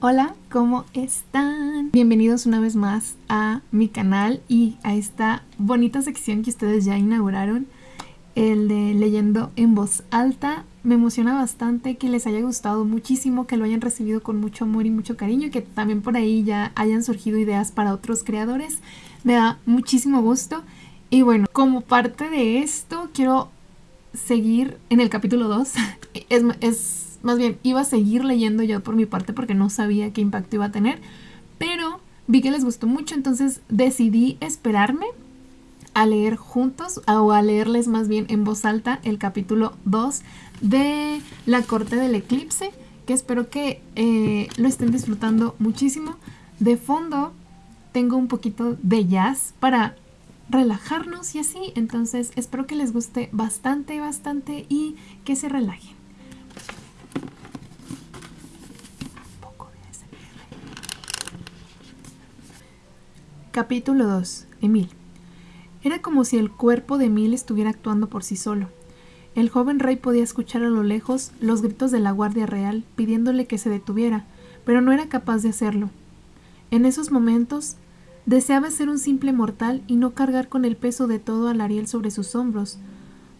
Hola, ¿cómo están? Bienvenidos una vez más a mi canal y a esta bonita sección que ustedes ya inauguraron, el de leyendo en voz alta. Me emociona bastante que les haya gustado muchísimo, que lo hayan recibido con mucho amor y mucho cariño que también por ahí ya hayan surgido ideas para otros creadores. Me da muchísimo gusto. Y bueno, como parte de esto, quiero seguir en el capítulo 2. es, es más bien iba a seguir leyendo yo por mi parte porque no sabía qué impacto iba a tener, pero vi que les gustó mucho, entonces decidí esperarme a leer juntos o a leerles más bien en voz alta el capítulo 2 de La Corte del Eclipse, que espero que eh, lo estén disfrutando muchísimo. De fondo tengo un poquito de jazz para relajarnos y así, entonces espero que les guste bastante, bastante y que se relajen. Capítulo 2. Emil. Era como si el cuerpo de Emil estuviera actuando por sí solo. El joven rey podía escuchar a lo lejos los gritos de la Guardia Real pidiéndole que se detuviera, pero no era capaz de hacerlo. En esos momentos, deseaba ser un simple mortal y no cargar con el peso de todo al Ariel sobre sus hombros,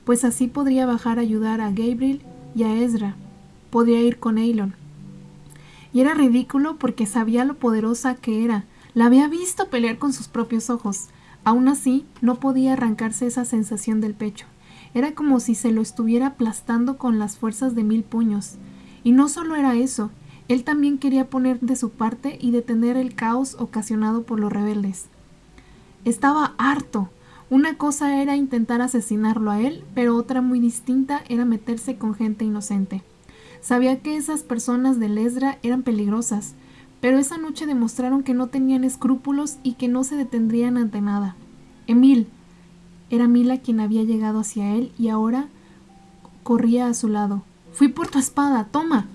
pues así podría bajar a ayudar a Gabriel y a Ezra. Podría ir con Eilon. Y era ridículo porque sabía lo poderosa que era, la había visto pelear con sus propios ojos. Aún así, no podía arrancarse esa sensación del pecho. Era como si se lo estuviera aplastando con las fuerzas de mil puños. Y no solo era eso, él también quería poner de su parte y detener el caos ocasionado por los rebeldes. Estaba harto. Una cosa era intentar asesinarlo a él, pero otra muy distinta era meterse con gente inocente. Sabía que esas personas de Lesra eran peligrosas, pero esa noche demostraron que no tenían escrúpulos y que no se detendrían ante nada. Emil. Era Mila quien había llegado hacia él y ahora corría a su lado. Fui por tu espada, toma.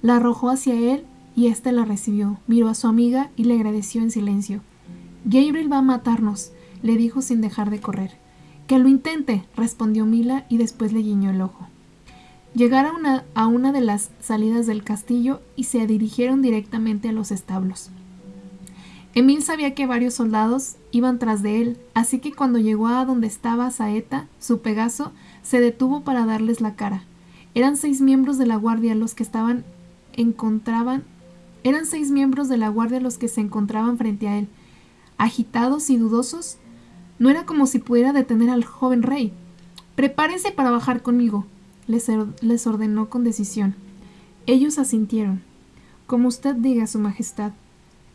La arrojó hacia él y éste la recibió. Miró a su amiga y le agradeció en silencio. Gabriel va a matarnos, le dijo sin dejar de correr. Que lo intente, respondió Mila y después le guiñó el ojo. Llegaron a una, de las salidas del castillo y se dirigieron directamente a los establos. Emil sabía que varios soldados iban tras de él, así que cuando llegó a donde estaba Saeta, su Pegaso, se detuvo para darles la cara. Eran seis miembros de la guardia los que estaban encontraban eran seis miembros de la guardia los que se encontraban frente a él. Agitados y dudosos, no era como si pudiera detener al joven rey. Prepárense para bajar conmigo, les, ordenó con decisión. Ellos asintieron. Como usted diga, Su Majestad.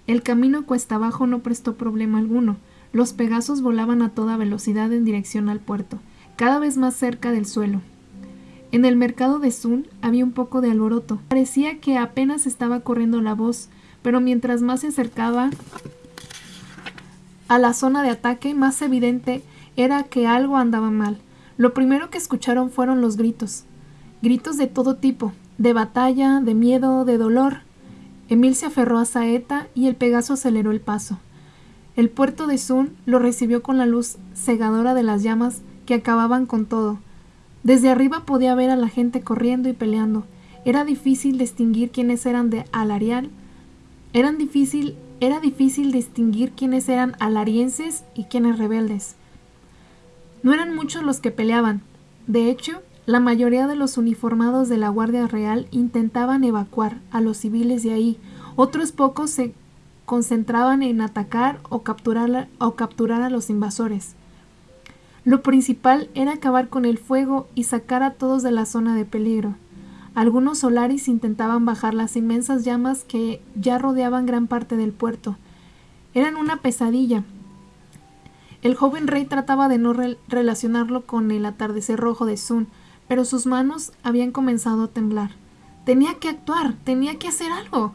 El camino cuesta abajo no prestó problema alguno. Los Pegasos volaban a toda velocidad en dirección al puerto, cada vez más cerca del suelo. En el mercado de Sun había un poco de alboroto. Parecía que apenas estaba corriendo la voz, pero mientras más se acercaba a la zona de ataque, más evidente era que algo andaba mal. Lo primero que escucharon fueron los gritos. Gritos de todo tipo, de batalla, de miedo, de dolor. Emil se aferró a Saeta y el Pegaso aceleró el paso. El puerto de Sun lo recibió con la luz cegadora de las llamas que acababan con todo. Desde arriba podía ver a la gente corriendo y peleando. Era difícil distinguir quiénes eran de Alarial. Difícil, era difícil distinguir quiénes eran alarienses y quiénes rebeldes. No eran muchos los que peleaban. De hecho, la mayoría de los uniformados de la Guardia Real intentaban evacuar a los civiles de ahí. Otros pocos se concentraban en atacar o capturar, o capturar a los invasores. Lo principal era acabar con el fuego y sacar a todos de la zona de peligro. Algunos solaris intentaban bajar las inmensas llamas que ya rodeaban gran parte del puerto. Eran una pesadilla, el joven rey trataba de no relacionarlo con el atardecer rojo de Sun, pero sus manos habían comenzado a temblar. Tenía que actuar, tenía que hacer algo.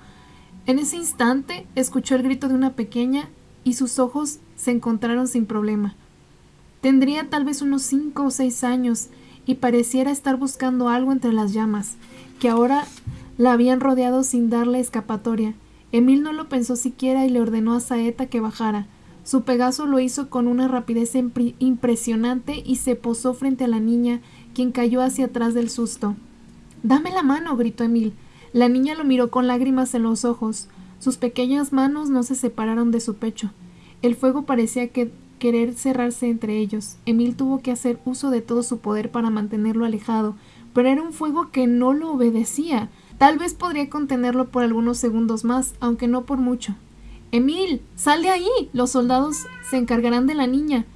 En ese instante escuchó el grito de una pequeña y sus ojos se encontraron sin problema. Tendría tal vez unos cinco o seis años y pareciera estar buscando algo entre las llamas, que ahora la habían rodeado sin darle escapatoria. Emil no lo pensó siquiera y le ordenó a Saeta que bajara. Su Pegaso lo hizo con una rapidez impresionante y se posó frente a la niña, quien cayó hacia atrás del susto. Dame la mano, gritó Emil. La niña lo miró con lágrimas en los ojos. Sus pequeñas manos no se separaron de su pecho. El fuego parecía que querer cerrarse entre ellos. Emil tuvo que hacer uso de todo su poder para mantenerlo alejado, pero era un fuego que no lo obedecía. Tal vez podría contenerlo por algunos segundos más, aunque no por mucho. Emil, sal de ahí. Los soldados se encargarán de la niña.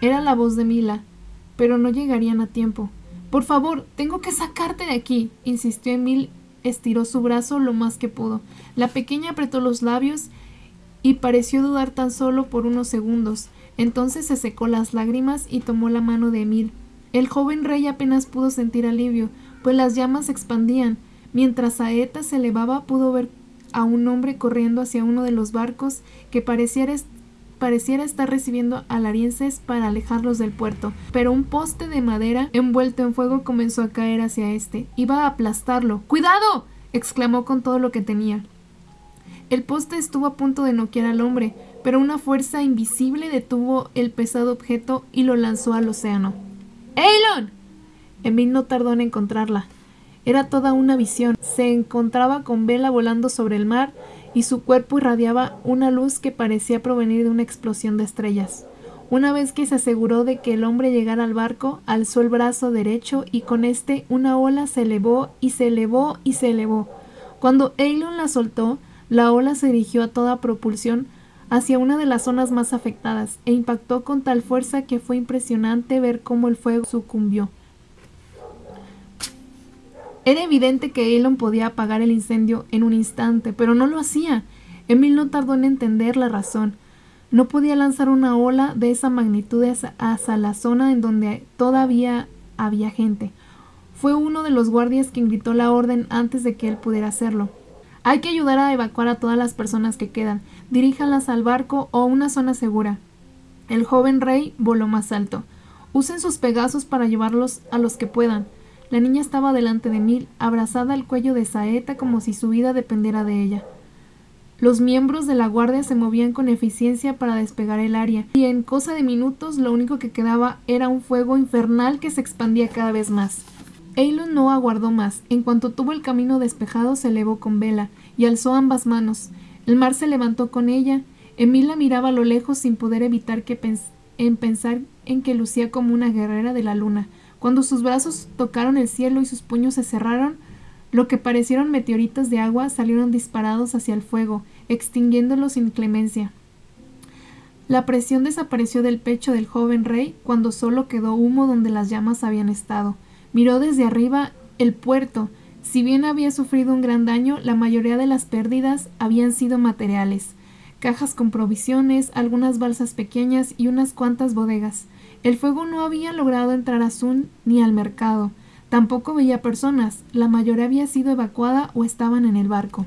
Era la voz de Mila, pero no llegarían a tiempo. Por favor, tengo que sacarte de aquí, insistió Emil. Estiró su brazo lo más que pudo. La pequeña apretó los labios y pareció dudar tan solo por unos segundos. Entonces se secó las lágrimas y tomó la mano de Emil. El joven rey apenas pudo sentir alivio, pues las llamas se expandían. Mientras Saeta se elevaba, pudo ver a un hombre corriendo hacia uno de los barcos que pareciera, pareciera estar recibiendo alarienses para alejarlos del puerto, pero un poste de madera envuelto en fuego comenzó a caer hacia este. Iba a aplastarlo. ¡Cuidado! exclamó con todo lo que tenía. El poste estuvo a punto de noquear al hombre, pero una fuerza invisible detuvo el pesado objeto y lo lanzó al océano. ¡Eilon! Emil no tardó en encontrarla. Era toda una visión. Se encontraba con Vela volando sobre el mar y su cuerpo irradiaba una luz que parecía provenir de una explosión de estrellas. Una vez que se aseguró de que el hombre llegara al barco, alzó el brazo derecho y con este una ola se elevó y se elevó y se elevó. Cuando Eilon la soltó, la ola se dirigió a toda propulsión hacia una de las zonas más afectadas e impactó con tal fuerza que fue impresionante ver cómo el fuego sucumbió. Era evidente que Elon podía apagar el incendio en un instante, pero no lo hacía. Emil no tardó en entender la razón. No podía lanzar una ola de esa magnitud hacia la zona en donde todavía había gente. Fue uno de los guardias quien gritó la orden antes de que él pudiera hacerlo. Hay que ayudar a evacuar a todas las personas que quedan. Diríjanlas al barco o a una zona segura. El joven rey voló más alto. Usen sus pegazos para llevarlos a los que puedan. La niña estaba delante de Mil, abrazada al cuello de Saeta como si su vida dependiera de ella. Los miembros de la guardia se movían con eficiencia para despegar el área, y en cosa de minutos lo único que quedaba era un fuego infernal que se expandía cada vez más. Eilon no aguardó más. En cuanto tuvo el camino despejado, se elevó con vela y alzó ambas manos. El mar se levantó con ella. Emil la miraba a lo lejos sin poder evitar que en pensar en que lucía como una guerrera de la luna, cuando sus brazos tocaron el cielo y sus puños se cerraron, lo que parecieron meteoritos de agua salieron disparados hacia el fuego, extinguiéndolo sin clemencia. La presión desapareció del pecho del joven rey cuando solo quedó humo donde las llamas habían estado. Miró desde arriba el puerto. Si bien había sufrido un gran daño, la mayoría de las pérdidas habían sido materiales cajas con provisiones, algunas balsas pequeñas y unas cuantas bodegas. El fuego no había logrado entrar a Sun ni al mercado. Tampoco veía personas. La mayoría había sido evacuada o estaban en el barco.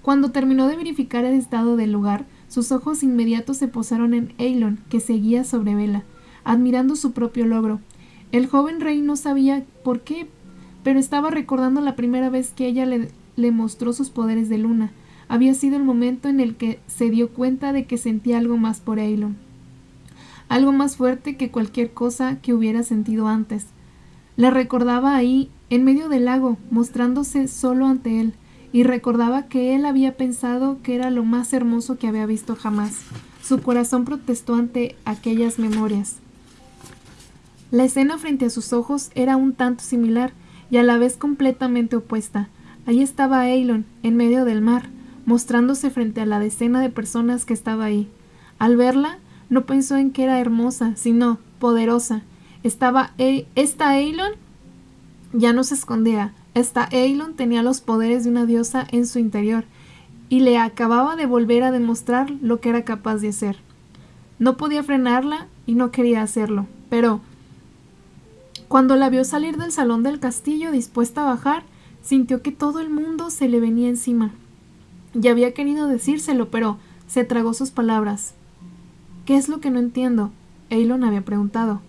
Cuando terminó de verificar el estado del lugar, sus ojos inmediatos se posaron en Eilon, que seguía sobre vela, admirando su propio logro. El joven rey no sabía por qué, pero estaba recordando la primera vez que ella le, mostró sus poderes de luna. Había sido el momento en el que se dio cuenta de que sentía algo más por Eilon algo más fuerte que cualquier cosa que hubiera sentido antes. La recordaba ahí, en medio del lago, mostrándose solo ante él, y recordaba que él había pensado que era lo más hermoso que había visto jamás. Su corazón protestó ante aquellas memorias. La escena frente a sus ojos era un tanto similar y a la vez completamente opuesta. Ahí estaba Eilon, en medio del mar, mostrándose frente a la decena de personas que estaba ahí. Al verla, no pensó en que era hermosa, sino poderosa. Estaba e esta Eilon ya no se escondía. Esta Eilon tenía los poderes de una diosa en su interior y le acababa de volver a demostrar lo que era capaz de hacer. No podía frenarla y no quería hacerlo, pero cuando la vio salir del salón del castillo dispuesta a bajar, sintió que todo el mundo se le venía encima. Ya había querido decírselo, pero se tragó sus palabras. ¿Qué es lo que no entiendo? Eilon había preguntado.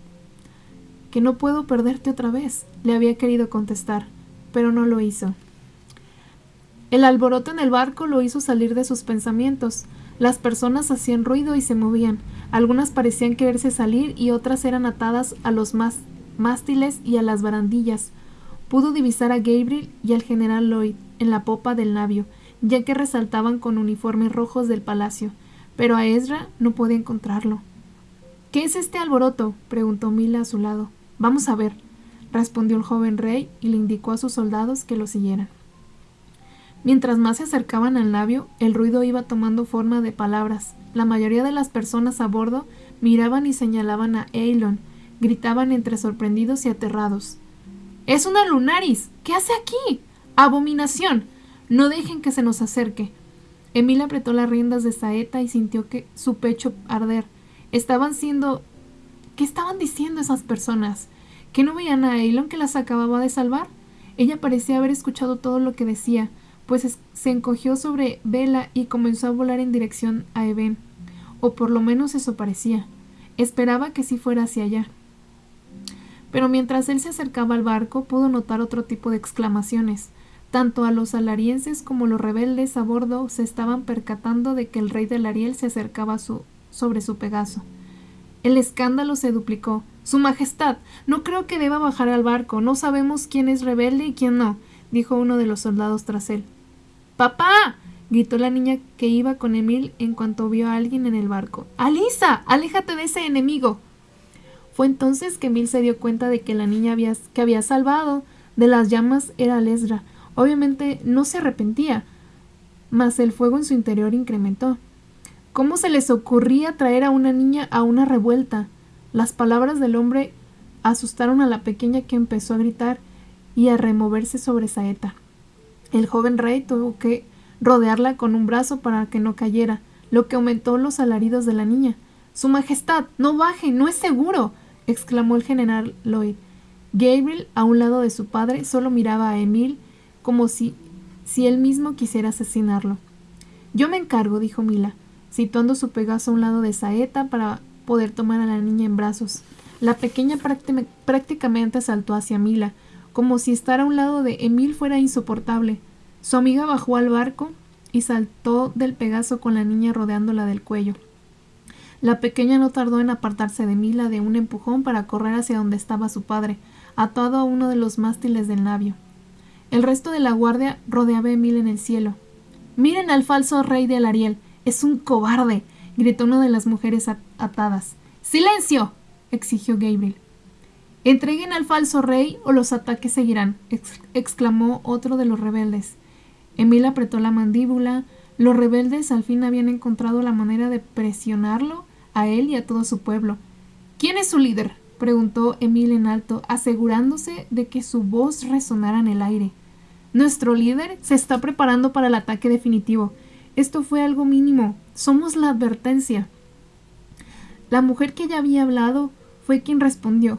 Que no puedo perderte otra vez, le había querido contestar, pero no lo hizo. El alboroto en el barco lo hizo salir de sus pensamientos. Las personas hacían ruido y se movían. Algunas parecían quererse salir y otras eran atadas a los mástiles y a las barandillas. pudo divisar a Gabriel y al general Lloyd en la popa del navio, ya que resaltaban con uniformes rojos del palacio, pero a Ezra no podía encontrarlo. ¿Qué es este alboroto? preguntó Mila a su lado. Vamos a ver, respondió el joven rey y le indicó a sus soldados que lo siguieran. Mientras más se acercaban al navio, el ruido iba tomando forma de palabras. La mayoría de las personas a bordo miraban y señalaban a Eilon, gritaban entre sorprendidos y aterrados. Es una lunaris. ¿Qué hace aquí? Abominación. No dejen que se nos acerque. Emil apretó las riendas de saeta y sintió que su pecho arder. Estaban siendo. ¿Qué estaban diciendo esas personas? ¿Que no veían a Elon que las acababa de salvar? Ella parecía haber escuchado todo lo que decía, pues se encogió sobre Vela y comenzó a volar en dirección a Eben. O por lo menos eso parecía. Esperaba que sí fuera hacia allá pero mientras él se acercaba al barco pudo notar otro tipo de exclamaciones. Tanto a los alarienses como los rebeldes a bordo se estaban percatando de que el rey del Ariel se acercaba sobre su Pegaso. El escándalo se duplicó. Su Majestad, no creo que deba bajar al barco. No sabemos quién es rebelde y quién no, dijo uno de los soldados tras él. ¡Papá! gritó la niña que iba con Emil en cuanto vio a alguien en el barco. ¡Alisa! ¡Aléjate de ese enemigo! Fue entonces que Emil se dio cuenta de que la niña que había salvado de las llamas era Lesra. Obviamente no se arrepentía, mas el fuego en su interior incrementó. ¿Cómo se les ocurría traer a una niña a una revuelta? Las palabras del hombre asustaron a la pequeña que empezó a gritar y a removerse sobre Saeta. El joven rey tuvo que rodearla con un brazo para que no cayera, lo que aumentó los alaridos de la niña. Su Majestad, no baje, no es seguro exclamó el general Lloyd. Gabriel, a un lado de su padre, solo miraba a Emil como si, si él mismo quisiera asesinarlo. Yo me encargo, dijo Mila, situando su Pegaso a un lado de Saeta para poder tomar a la niña en brazos. La pequeña prácticamente saltó hacia Mila, como si estar a un lado de Emil fuera insoportable. Su amiga bajó al barco y saltó del Pegaso con la niña rodeándola del cuello. La pequeña no tardó en apartarse de Mila de un empujón para correr hacia donde estaba su padre, atado a uno de los mástiles del navio. El resto de la guardia rodeaba a Emil en el cielo. Miren al falso rey de Alariel. Es un cobarde. gritó una de las mujeres atadas. ¡Silencio! exigió Gabriel. Entreguen al falso rey o los ataques seguirán, exclamó otro de los rebeldes. Emil apretó la mandíbula. Los rebeldes al fin habían encontrado la manera de presionarlo a él y a todo su pueblo. ¿Quién es su líder? preguntó Emil en alto, asegurándose de que su voz resonara en el aire. Nuestro líder se está preparando para el ataque definitivo. Esto fue algo mínimo. Somos la advertencia. La mujer que ya había hablado fue quien respondió.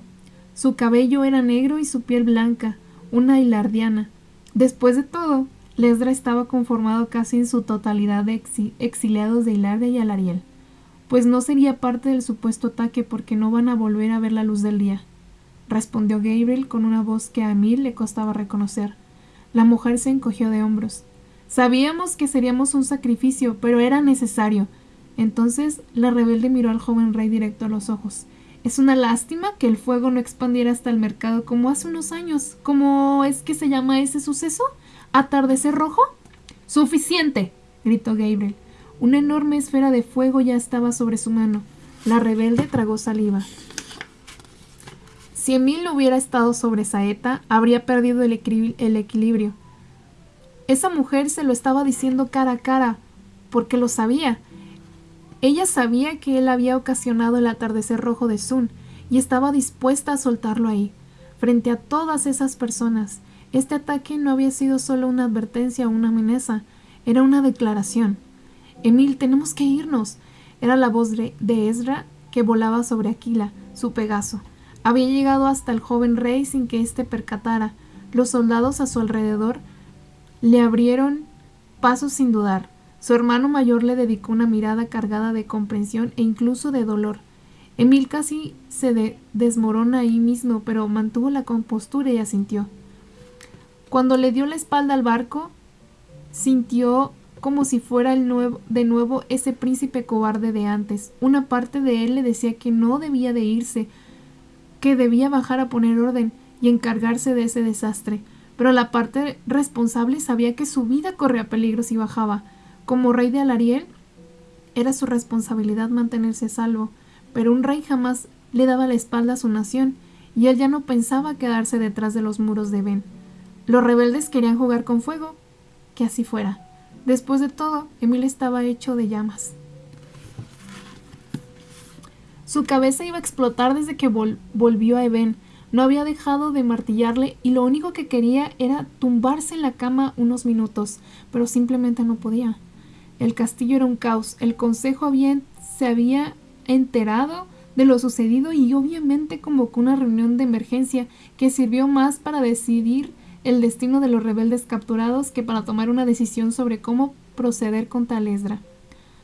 Su cabello era negro y su piel blanca, una hilardiana. Después de todo, Lesdra estaba conformado casi en su totalidad de exiliados de Hilardia y Alariel pues no sería parte del supuesto ataque porque no van a volver a ver la luz del día, respondió Gabriel con una voz que a Emil le costaba reconocer. La mujer se encogió de hombros. Sabíamos que seríamos un sacrificio, pero era necesario. Entonces la rebelde miró al joven rey directo a los ojos. Es una lástima que el fuego no expandiera hasta el mercado como hace unos años. ¿Cómo es que se llama ese suceso? ¿Atardecer rojo? Suficiente, gritó Gabriel. Una enorme esfera de fuego ya estaba sobre su mano. La rebelde tragó saliva. Si Emil hubiera estado sobre Saeta, habría perdido el, el equilibrio. Esa mujer se lo estaba diciendo cara a cara, porque lo sabía. Ella sabía que él había ocasionado el atardecer rojo de Sun y estaba dispuesta a soltarlo ahí, frente a todas esas personas. Este ataque no había sido solo una advertencia o una amenaza, era una declaración. Emil, tenemos que irnos. Era la voz de Ezra que volaba sobre Aquila, su Pegaso. Había llegado hasta el joven rey sin que éste percatara. Los soldados a su alrededor le abrieron paso sin dudar. Su hermano mayor le dedicó una mirada cargada de comprensión e incluso de dolor. Emil casi se desmorona ahí mismo, pero mantuvo la compostura y asintió. Cuando le dio la espalda al barco, sintió como si fuera de nuevo ese príncipe cobarde de antes. Una parte de él le decía que no debía de irse, que debía bajar a poner orden, y encargarse de ese desastre, pero la parte responsable sabía que su vida corría peligro si bajaba. Como rey de Alariel, era su responsabilidad mantenerse salvo, pero un rey jamás le daba la espalda a su nación, y él ya no pensaba quedarse detrás de los muros de Ben. Los rebeldes querían jugar con fuego, que así fuera. Después de todo, Emil estaba hecho de llamas. Su cabeza iba a explotar desde que volvió a Eben. No había dejado de martillarle y lo único que quería era tumbarse en la cama unos minutos, pero simplemente no podía. El castillo era un caos. El consejo se había enterado de lo sucedido y obviamente convocó una reunión de emergencia que sirvió más para decidir el destino de los rebeldes capturados que para tomar una decisión sobre cómo proceder contra Lesdra.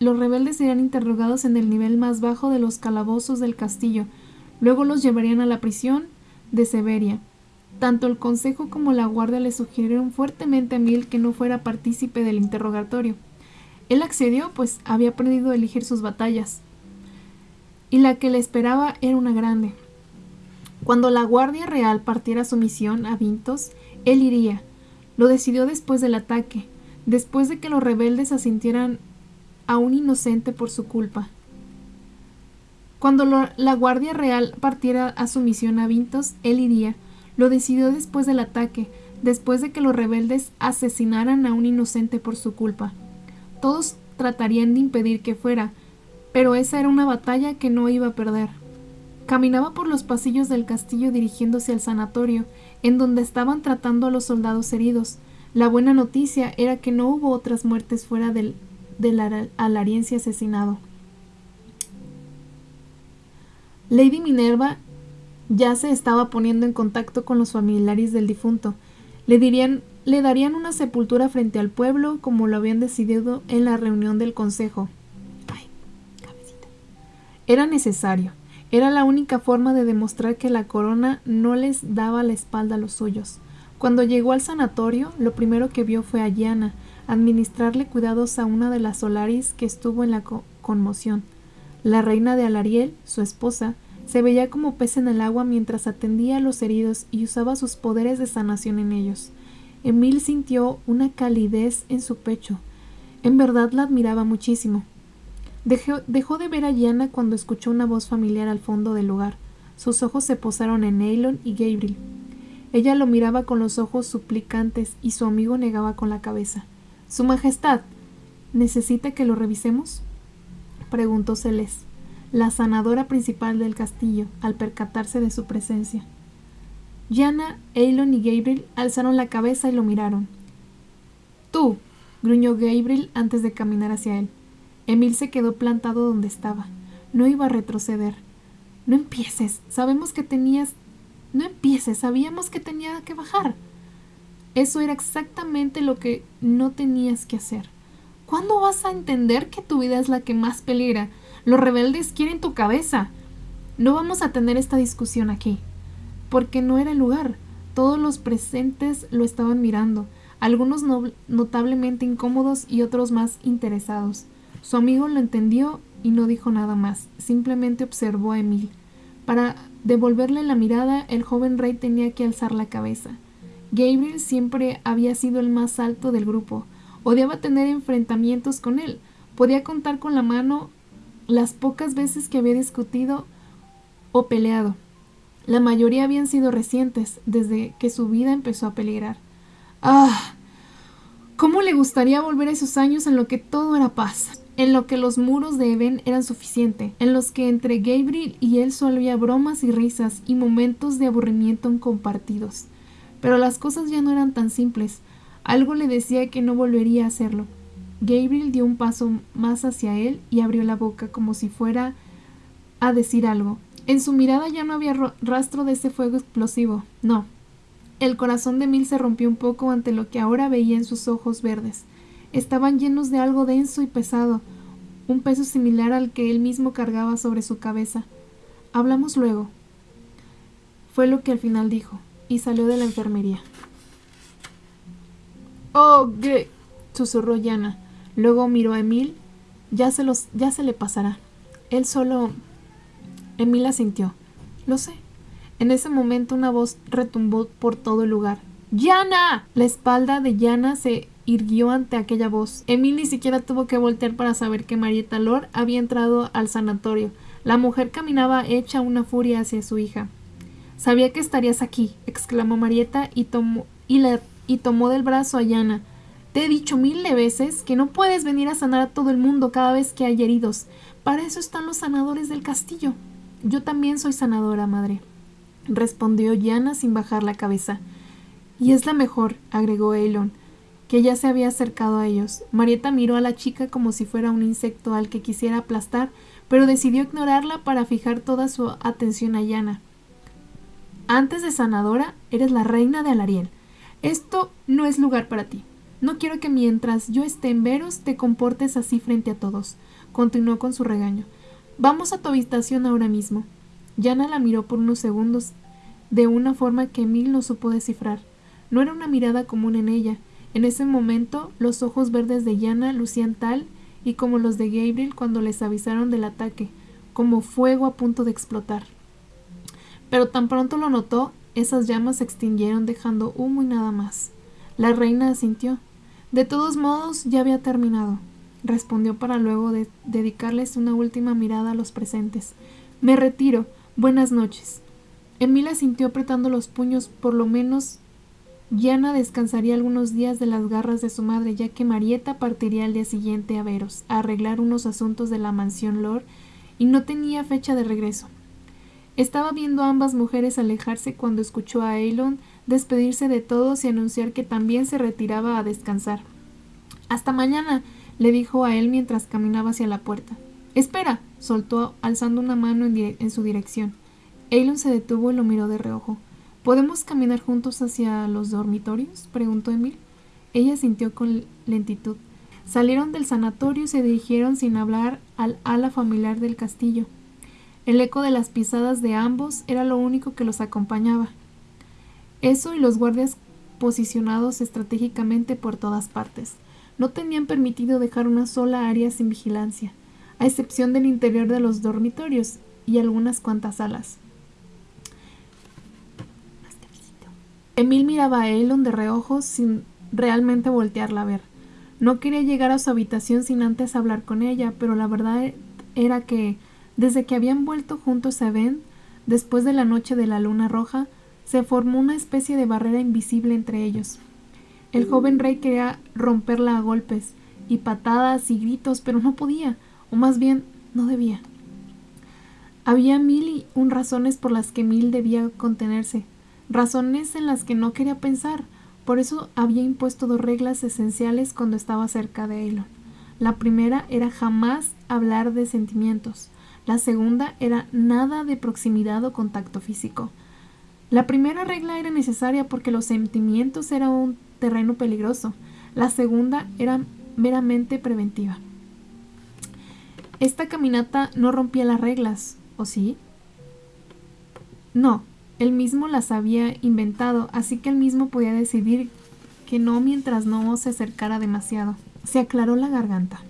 Los rebeldes serían interrogados en el nivel más bajo de los calabozos del castillo, luego los llevarían a la prisión de Severia. Tanto el consejo como la guardia le sugirieron fuertemente a Mil que no fuera partícipe del interrogatorio. Él accedió, pues había aprendido a elegir sus batallas. Y la que le esperaba era una grande. Cuando la Guardia Real partiera su misión a Vintos, él iría. Lo decidió después del ataque, después de que los rebeldes asintieran a un inocente por su culpa. Cuando la Guardia Real partiera a su misión a Vintos, él iría. Lo decidió después del ataque, después de que los rebeldes asesinaran a un inocente por su culpa. Todos tratarían de impedir que fuera, pero esa era una batalla que no iba a perder. Caminaba por los pasillos del castillo dirigiéndose al sanatorio, en donde estaban tratando a los soldados heridos. La buena noticia era que no hubo otras muertes fuera del, del alariense asesinado. Lady Minerva ya se estaba poniendo en contacto con los familiares del difunto. Le dirían le darían una sepultura frente al pueblo como lo habían decidido en la reunión del consejo. Ay, cabecita. Era necesario. Era la única forma de demostrar que la corona no les daba la espalda a los suyos. Cuando llegó al sanatorio, lo primero que vio fue a Yana, administrarle cuidados a una de las Solaris que estuvo en la conmoción. La reina de Alariel, su esposa, se veía como pez en el agua mientras atendía a los heridos y usaba sus poderes de sanación en ellos. Emil sintió una calidez en su pecho. En verdad la admiraba muchísimo. Dejó, dejó de ver a Yana cuando escuchó una voz familiar al fondo del lugar. Sus ojos se posaron en Neylon y Gabriel. Ella lo miraba con los ojos suplicantes y su amigo negaba con la cabeza. Su Majestad. ¿Necesita que lo revisemos? preguntó Celeste, la sanadora principal del castillo, al percatarse de su presencia. Yana, Eilon y Gabriel alzaron la cabeza y lo miraron. Tú, gruñó Gabriel antes de caminar hacia él. Emil se quedó plantado donde estaba. No iba a retroceder. No empieces. Sabemos que tenías. No empieces. Sabíamos que tenía que bajar. Eso era exactamente lo que no tenías que hacer. ¿Cuándo vas a entender que tu vida es la que más peligra? Los rebeldes quieren tu cabeza. No vamos a tener esta discusión aquí porque no era el lugar. Todos los presentes lo estaban mirando, algunos notablemente incómodos y otros más interesados. Su amigo lo entendió y no dijo nada más, simplemente observó a Emil. Para devolverle la mirada, el joven rey tenía que alzar la cabeza. Gabriel siempre había sido el más alto del grupo. Odiaba tener enfrentamientos con él. Podía contar con la mano las pocas veces que había discutido o peleado. La mayoría habían sido recientes, desde que su vida empezó a peligrar. ¡Ah! ¿Cómo le gustaría volver a esos años en lo que todo era paz? En lo que los muros de Eben eran suficientes, en los que entre Gabriel y él solo había bromas y risas y momentos de aburrimiento compartidos. Pero las cosas ya no eran tan simples. Algo le decía que no volvería a hacerlo. Gabriel dio un paso más hacia él y abrió la boca como si fuera a decir algo, en su mirada ya no había rastro de ese fuego explosivo. No. El corazón de Mil se rompió un poco ante lo que ahora veía en sus ojos verdes. Estaban llenos de algo denso y pesado, un peso similar al que él mismo cargaba sobre su cabeza. Hablamos luego. Fue lo que al final dijo, y salió de la enfermería. Oh, qué susurró Yana. Luego miró a Emil. Ya se los, ya se le pasará. Él solo Emil sintió. Lo sé. En ese momento una voz retumbó por todo el lugar. ¡Yana! La espalda de Yana se irguió ante aquella voz. Emil ni siquiera tuvo que voltear para saber que Marieta Lord había entrado al sanatorio. La mujer caminaba hecha una furia hacia su hija. Sabía que estarías aquí, exclamó Marieta y tomó, y, y tomó del brazo a Yana. Te he dicho mil de veces que no puedes venir a sanar a todo el mundo cada vez que hay heridos. Para eso están los sanadores del castillo. Yo también soy sanadora, madre respondió Yana sin bajar la cabeza. Y es la mejor, agregó Elon, que ya se había acercado a ellos. Marieta miró a la chica como si fuera un insecto al que quisiera aplastar, pero decidió ignorarla para fijar toda su atención a Yana. Antes de sanadora, eres la reina de Alariel. Esto no es lugar para ti. No quiero que mientras yo esté en Veros te comportes así frente a todos. Continuó con su regaño. Vamos a tu habitación ahora mismo. Yana la miró por unos segundos, de una forma que Emil no supo descifrar. No era una mirada común en ella. En ese momento, los ojos verdes de Yana lucían tal y como los de Gabriel cuando les avisaron del ataque, como fuego a punto de explotar. Pero tan pronto lo notó, esas llamas se extinguieron dejando humo y nada más. La reina asintió. De todos modos, ya había terminado, respondió para luego de dedicarles una última mirada a los presentes. Me retiro, Buenas noches. Emila sintió apretando los puños, por lo menos Yana descansaría algunos días de las garras de su madre, ya que Marieta partiría al día siguiente a Veros, a arreglar unos asuntos de la mansión Lord, y no tenía fecha de regreso. Estaba viendo a ambas mujeres alejarse cuando escuchó a Elon despedirse de todos y anunciar que también se retiraba a descansar. Hasta mañana, le dijo a él mientras caminaba hacia la puerta. Espera, soltó alzando una mano en, su dirección. Eilon se detuvo y lo miró de reojo. ¿Podemos caminar juntos hacia los dormitorios? preguntó Emil. Ella sintió con lentitud. Salieron del sanatorio y se dirigieron sin hablar al ala familiar del castillo. El eco de las pisadas de ambos era lo único que los acompañaba. Eso y los guardias posicionados estratégicamente por todas partes. No tenían permitido dejar una sola área sin vigilancia a excepción del interior de los dormitorios y algunas cuantas salas. Emil miraba a Elon de reojo sin realmente voltearla a ver. No quería llegar a su habitación sin antes hablar con ella, pero la verdad era que, desde que habían vuelto juntos a Ben, después de la noche de la luna roja, se formó una especie de barrera invisible entre ellos. El joven rey quería romperla a golpes y patadas y gritos, pero no podía o más bien no debía. Había mil y un razones por las que Mil debía contenerse, razones en las que no quería pensar, por eso había impuesto dos reglas esenciales cuando estaba cerca de Elon. La primera era jamás hablar de sentimientos. La segunda era nada de proximidad o contacto físico. La primera regla era necesaria porque los sentimientos eran un terreno peligroso. La segunda era meramente preventiva. Esta caminata no rompía las reglas, ¿o sí? No, él mismo las había inventado, así que él mismo podía decidir que no mientras no se acercara demasiado. Se aclaró la garganta.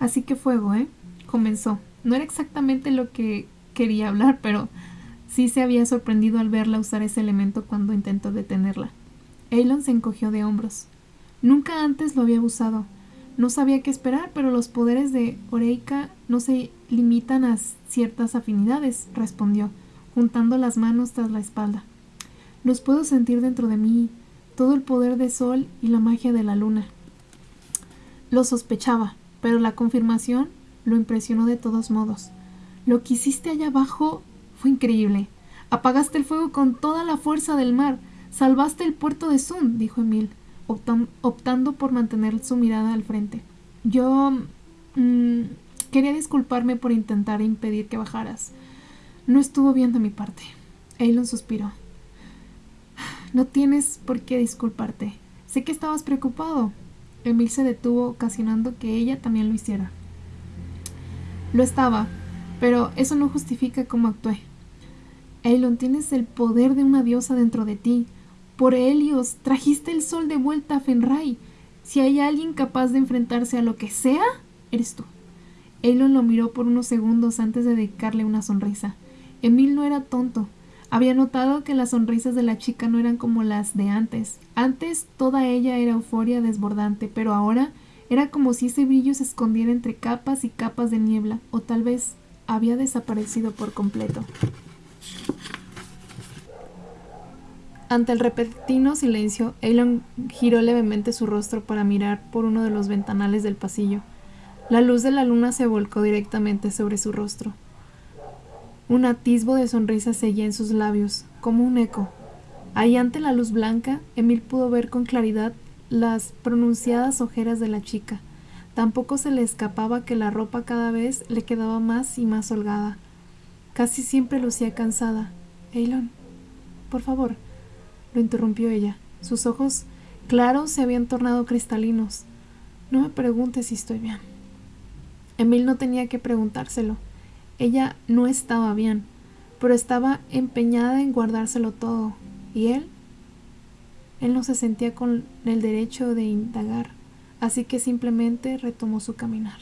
Así que fuego, ¿eh? Comenzó. No era exactamente lo que quería hablar, pero sí se había sorprendido al verla usar ese elemento cuando intentó detenerla. Elon se encogió de hombros. Nunca antes lo había usado. No sabía qué esperar, pero los poderes de Oreika no se limitan a ciertas afinidades, respondió, juntando las manos tras la espalda. Los puedo sentir dentro de mí, todo el poder del sol y la magia de la luna. Lo sospechaba, pero la confirmación lo impresionó de todos modos. Lo que hiciste allá abajo fue increíble. Apagaste el fuego con toda la fuerza del mar. Salvaste el puerto de Sun, dijo Emil optando por mantener su mirada al frente. Yo mm, quería disculparme por intentar impedir que bajaras. No estuvo bien de mi parte. Eilon suspiró. No tienes por qué disculparte. Sé que estabas preocupado. Emil se detuvo, ocasionando que ella también lo hiciera. Lo estaba, pero eso no justifica cómo actué. Eilon, tienes el poder de una diosa dentro de ti. Por Helios, trajiste el sol de vuelta a Fenray. Si hay alguien capaz de enfrentarse a lo que sea, eres tú. Elon lo miró por unos segundos antes de dedicarle una sonrisa. Emil no era tonto. Había notado que las sonrisas de la chica no eran como las de antes. Antes toda ella era euforia desbordante, pero ahora era como si ese brillo se escondiera entre capas y capas de niebla, o tal vez había desaparecido por completo. Ante el repentino silencio, Elon giró levemente su rostro para mirar por uno de los ventanales del pasillo. La luz de la luna se volcó directamente sobre su rostro. Un atisbo de sonrisa seguía en sus labios, como un eco. Ahí ante la luz blanca, Emil pudo ver con claridad las pronunciadas ojeras de la chica. Tampoco se le escapaba que la ropa cada vez le quedaba más y más holgada. Casi siempre lucía cansada. Elon, por favor, lo interrumpió ella. Sus ojos claros se habían tornado cristalinos. No me preguntes si estoy bien. Emil no tenía que preguntárselo. Ella no estaba bien, pero estaba empeñada en guardárselo todo. ¿Y él? Él no se sentía con el derecho de indagar, así que simplemente retomó su caminar.